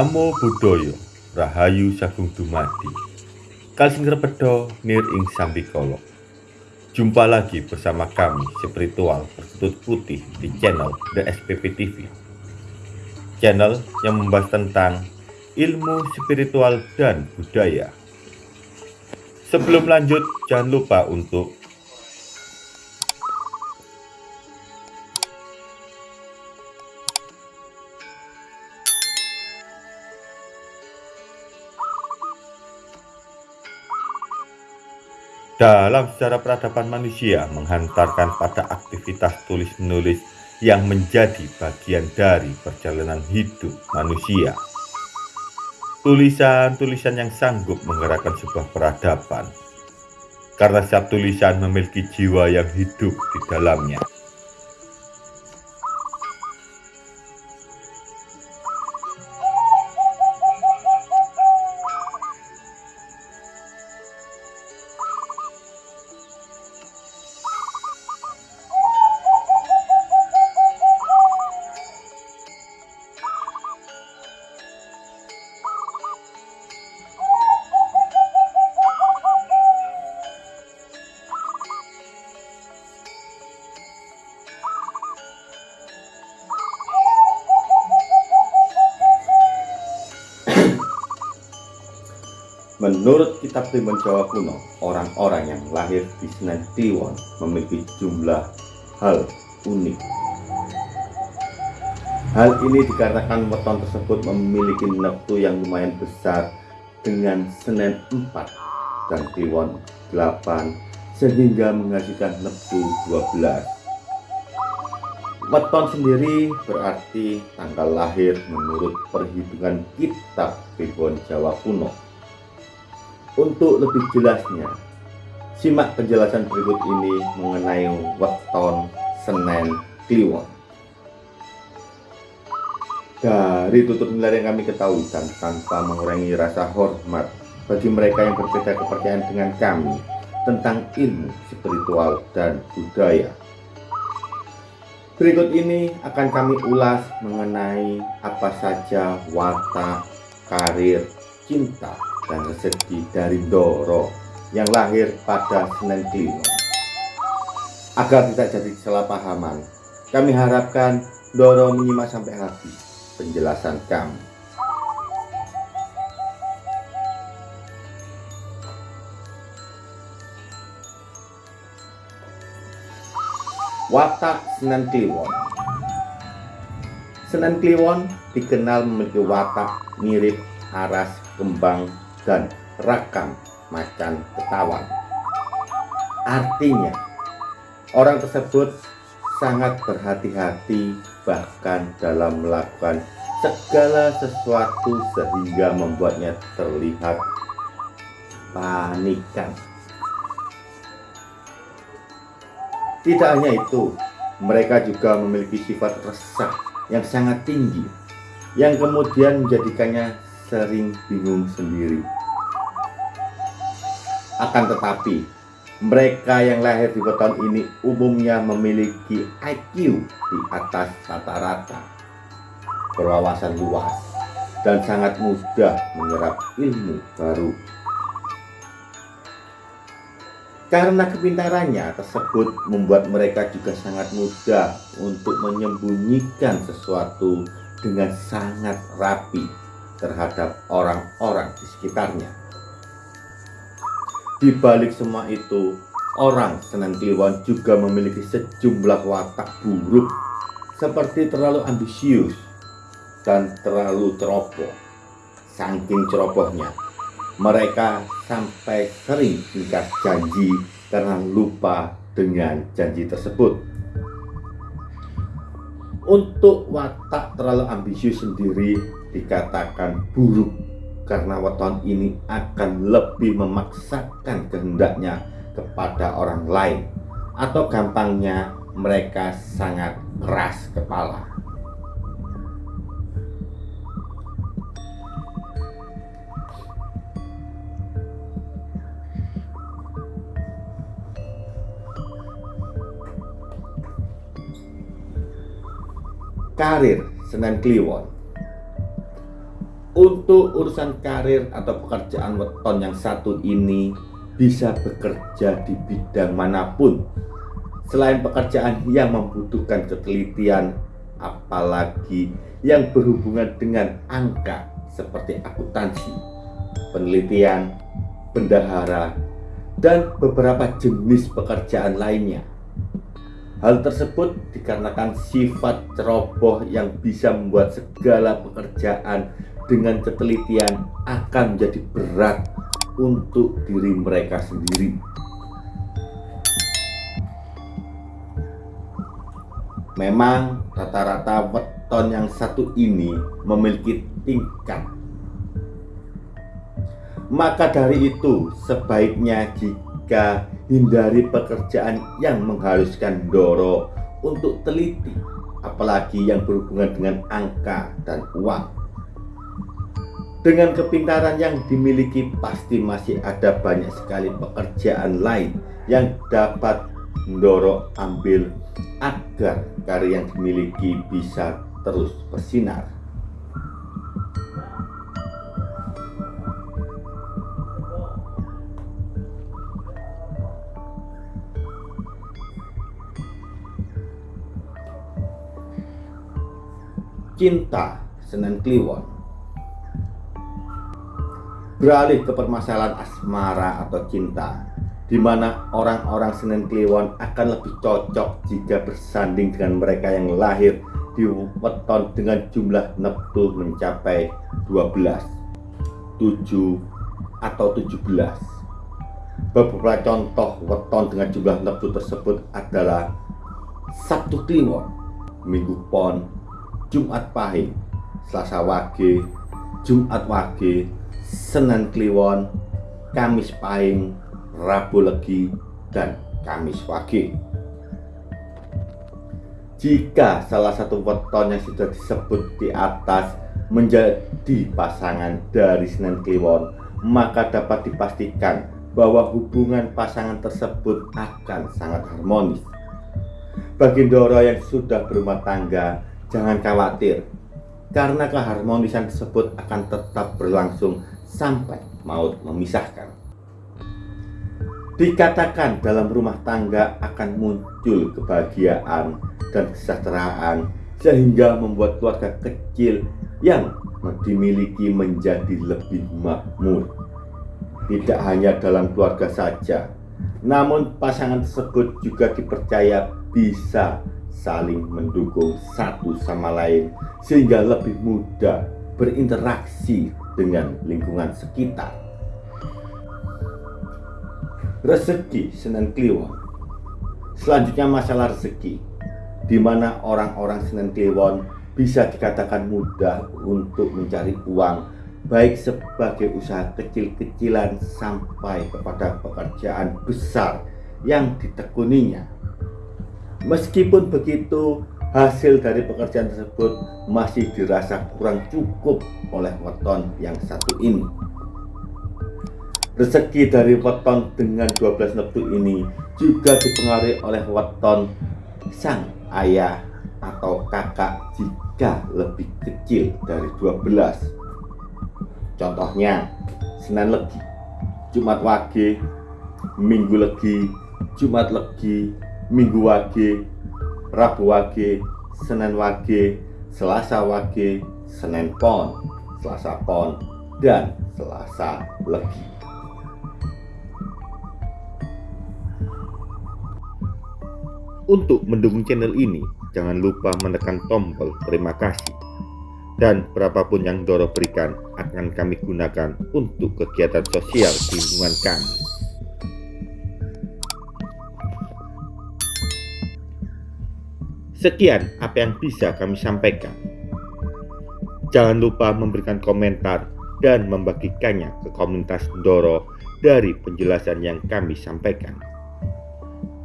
Namo Buddhaya Rahayu Sagung Dumadi. Kalsing Repedo Nir Ing Sambikolo Jumpa lagi bersama kami spiritual berkutut putih di channel The SPP TV Channel yang membahas tentang ilmu spiritual dan budaya. Sebelum lanjut jangan lupa untuk dalam sejarah peradaban manusia menghantarkan pada aktivitas tulis-menulis yang menjadi bagian dari perjalanan hidup manusia. Tulisan-tulisan yang sanggup menggerakkan sebuah peradaban, karena setiap tulisan memiliki jiwa yang hidup di dalamnya. Menurut kitab Timbun Jawa kuno, orang-orang yang lahir di Senen Kliwon memiliki jumlah hal unik. Hal ini dikarenakan weton tersebut memiliki neptu yang lumayan besar dengan Senen 4 dan Kliwon 8 sehingga menghasilkan neptu 12. Weton sendiri berarti tanggal lahir menurut perhitungan kitab Timbun Jawa kuno untuk lebih jelasnya, simak penjelasan berikut ini mengenai weton Senen Kliwon. Dari tutur nilai yang kami ketahui dan tanpa mengurangi rasa hormat bagi mereka yang berbeda kepercayaan dengan kami tentang ilmu spiritual dan budaya. Berikut ini akan kami ulas mengenai apa saja watak, karir, cinta, dan rezeki dari Doro yang lahir pada Senin Kliwon. Agar tidak jadi kesalahpahaman, kami harapkan Doro menyimak sampai habis penjelasan kami. Watak Senen Kliwon Senen Kliwon dikenal memiliki watak mirip aras kembang dan rakam macan ketawan. Artinya, orang tersebut sangat berhati-hati bahkan dalam melakukan segala sesuatu sehingga membuatnya terlihat panikan. Tidak hanya itu, mereka juga memiliki sifat resah yang sangat tinggi yang kemudian menjadikannya sering bingung sendiri. Akan tetapi, mereka yang lahir di weton ini umumnya memiliki IQ di atas rata-rata, berwawasan luas, dan sangat mudah menyerap ilmu baru. Karena kepintarannya tersebut membuat mereka juga sangat mudah untuk menyembunyikan sesuatu dengan sangat rapi terhadap orang-orang di sekitarnya. Di balik semua itu, orang Senen Kliwon juga memiliki sejumlah watak buruk seperti terlalu ambisius dan terlalu ceroboh. Saking cerobohnya, mereka sampai sering ingkar janji karena lupa dengan janji tersebut. Untuk watak terlalu ambisius sendiri dikatakan buruk karena weton ini akan lebih memaksakan kehendaknya kepada orang lain atau gampangnya mereka sangat keras kepala. Karir Senen Kliwon Untuk urusan karir atau pekerjaan weton yang satu ini bisa bekerja di bidang mana pun selain pekerjaan yang membutuhkan ketelitian apalagi yang berhubungan dengan angka seperti akuntansi, penelitian, bendahara, dan beberapa jenis pekerjaan lainnya. Hal tersebut dikarenakan sifat ceroboh yang bisa membuat segala pekerjaan dengan ketelitian akan menjadi berat untuk diri mereka sendiri. Memang rata-rata weton yang satu ini memiliki tingkat. Maka dari itu sebaiknya jika hindari pekerjaan yang mengharuskan Doro untuk teliti, apalagi yang berhubungan dengan angka dan uang. Dengan kepintaran yang dimiliki pasti masih ada banyak sekali pekerjaan lain yang dapat mendorong ambil agar karya yang dimiliki bisa terus bersinar. Cinta Senen Kliwon Beralih ke permasalahan asmara atau cinta di mana orang-orang Senen Kliwon akan lebih cocok jika bersanding dengan mereka yang lahir di weton dengan jumlah neptu mencapai 12, 7, atau 17. Beberapa contoh weton dengan jumlah neptu tersebut adalah Sabtu Kliwon, Minggu Pon, Jumat Pahing, Selasa Wage, Jumat Wage, Senin Kliwon, Kamis Pahing, Rabu Legi, dan Kamis Wage. Jika salah satu weton yang sudah disebut di atas menjadi pasangan dari Senin Kliwon, maka dapat dipastikan bahwa hubungan pasangan tersebut akan sangat harmonis. Bagi Doro yang sudah berumah tangga, jangan khawatir, karena keharmonisan tersebut akan tetap berlangsung sampai maut memisahkan. Dikatakan dalam rumah tangga akan muncul kebahagiaan dan kesejahteraan sehingga membuat keluarga kecil yang dimiliki menjadi lebih makmur. Tidak hanya dalam keluarga saja, namun pasangan tersebut juga dipercaya bisa saling mendukung satu sama lain sehingga lebih mudah berinteraksi dengan lingkungan sekitar rezeki Senen Kliwon. Selanjutnya masalah rezeki, di mana orang-orang Senen Kliwon bisa dikatakan mudah untuk mencari uang, baik sebagai usaha kecil-kecilan sampai kepada pekerjaan besar yang ditekuninya. Meskipun begitu, hasil dari pekerjaan tersebut masih dirasa kurang cukup oleh weton yang satu ini. Rezeki dari weton dengan 12 neptu ini juga dipengaruhi oleh weton sang ayah atau kakak jika lebih kecil dari 12. Contohnya, Senin Legi, Jumat Wage, Minggu Legi, Jumat Legi, Minggu Wage, Rabu Wage, Senin Wage, Selasa Wage, Senin Pon, Selasa Pon, dan Selasa Legi. Untuk mendukung channel ini, jangan lupa menekan tombol terima kasih. Dan berapapun yang Doro berikan akan kami gunakan untuk kegiatan sosial di lingkungan kami. Sekian apa yang bisa kami sampaikan. Jangan lupa memberikan komentar dan membagikannya ke komunitas Doro dari penjelasan yang kami sampaikan.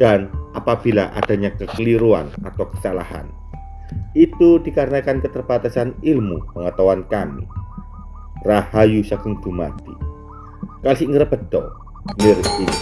Dan apabila adanya kekeliruan atau kesalahan. Itu dikarenakan keterbatasan ilmu pengetahuan kami. Rahayu Sagung Dumati. Kasih ngerepedo, nir ing